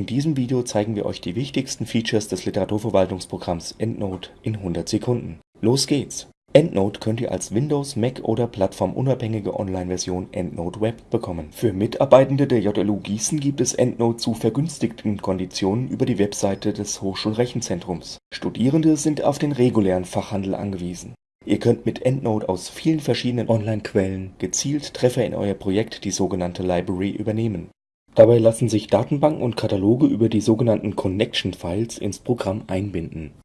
In diesem Video zeigen wir euch die wichtigsten Features des Literaturverwaltungsprogramms EndNote in 100 Sekunden. Los geht's! EndNote könnt ihr als Windows, Mac oder plattformunabhängige Online-Version EndNote Web bekommen. Für Mitarbeitende der JLU Gießen gibt es EndNote zu vergünstigten Konditionen über die Webseite des Hochschulrechenzentrums. Studierende sind auf den regulären Fachhandel angewiesen. Ihr könnt mit EndNote aus vielen verschiedenen Online-Quellen gezielt Treffer in euer Projekt, die sogenannte Library, übernehmen Dabei lassen sich Datenbanken und Kataloge über die sogenannten Connection-Files ins Programm einbinden.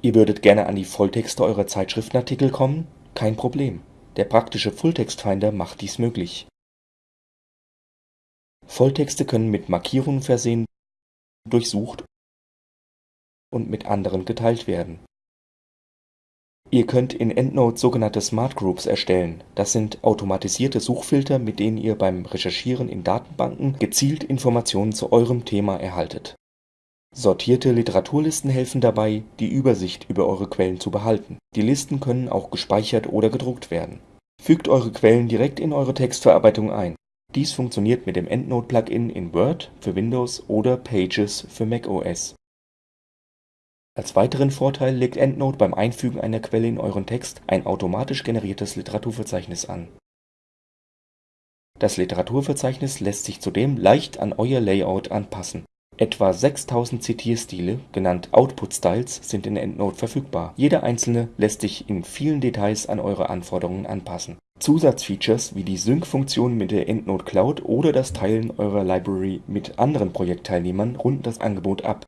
Ihr würdet gerne an die Volltexte eurer Zeitschriftenartikel kommen? Kein Problem, der praktische Fulltext-Finder macht dies möglich. Volltexte können mit Markierungen versehen, durchsucht und mit anderen geteilt werden Ihr könnt in EndNote sogenannte Smart Groups erstellen. Das sind automatisierte Suchfilter, mit denen ihr beim Recherchieren in Datenbanken gezielt Informationen zu eurem Thema erhaltet. Sortierte Literaturlisten helfen dabei, die Übersicht über eure Quellen zu behalten. Die Listen können auch gespeichert oder gedruckt werden. Fügt eure Quellen direkt in eure Textverarbeitung ein. Dies funktioniert mit dem EndNote-Plugin in Word für Windows oder Pages für macOS als weiteren Vorteil legt EndNote beim Einfügen einer Quelle in euren Text ein automatisch generiertes Literaturverzeichnis an. Das Literaturverzeichnis lässt sich zudem leicht an euer Layout anpassen. Etwa 6000 Zitierstile, genannt Output Styles, sind in EndNote verfügbar. Jeder einzelne lässt sich in vielen Details an eure Anforderungen anpassen. Zusatzfeatures wie die Sync-Funktion mit der EndNote Cloud oder das Teilen eurer Library mit anderen Projektteilnehmern runden das Angebot ab